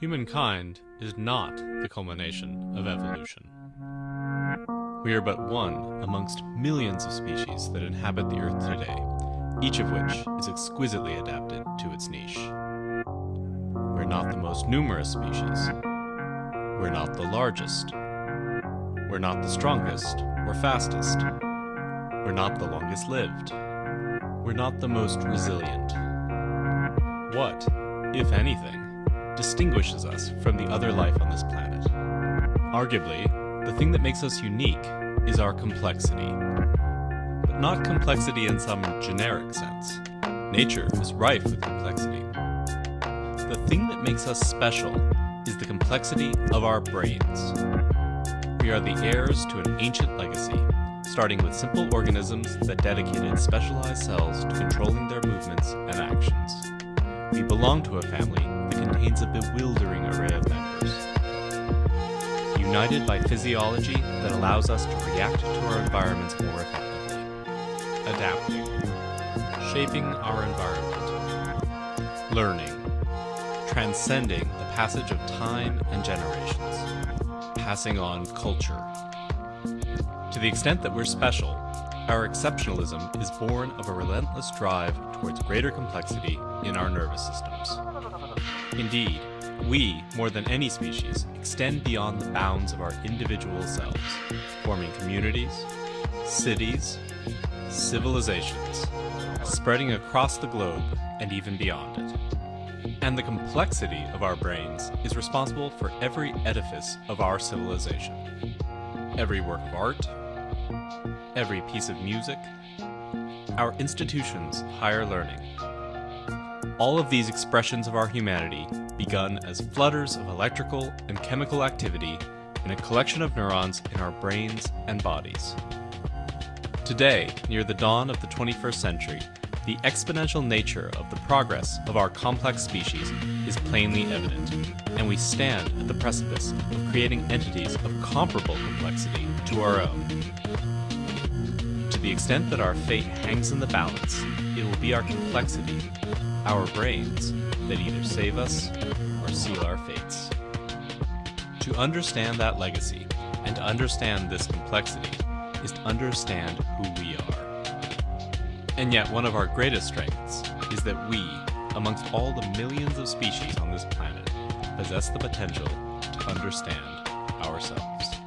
Humankind is not the culmination of evolution. We are but one amongst millions of species that inhabit the Earth today, each of which is exquisitely adapted to its niche. We're not the most numerous species. We're not the largest. We're not the strongest or fastest. We're not the longest lived. We're not the most resilient. What, if anything, distinguishes us from the other life on this planet. Arguably, the thing that makes us unique is our complexity. But not complexity in some generic sense. Nature is rife with complexity. The thing that makes us special is the complexity of our brains. We are the heirs to an ancient legacy, starting with simple organisms that dedicated specialized cells to controlling their movements and actions. We belong to a family that contains a bewildering array of members. United by physiology that allows us to react to our environments more effectively. Adapting. Shaping our environment. Learning. Transcending the passage of time and generations. Passing on culture. To the extent that we're special, our exceptionalism is born of a relentless drive towards greater complexity in our nervous systems. Indeed, we, more than any species, extend beyond the bounds of our individual selves, forming communities, cities, civilizations, spreading across the globe and even beyond it. And the complexity of our brains is responsible for every edifice of our civilization. Every work of art, every piece of music, our institutions' higher learning, all of these expressions of our humanity begun as flutters of electrical and chemical activity in a collection of neurons in our brains and bodies. Today, near the dawn of the 21st century, the exponential nature of the progress of our complex species is plainly evident, and we stand at the precipice of creating entities of comparable complexity to our own. To the extent that our fate hangs in the balance, it will be our complexity our brains that either save us or seal our fates. To understand that legacy and to understand this complexity is to understand who. And yet one of our greatest strengths is that we, amongst all the millions of species on this planet, possess the potential to understand ourselves.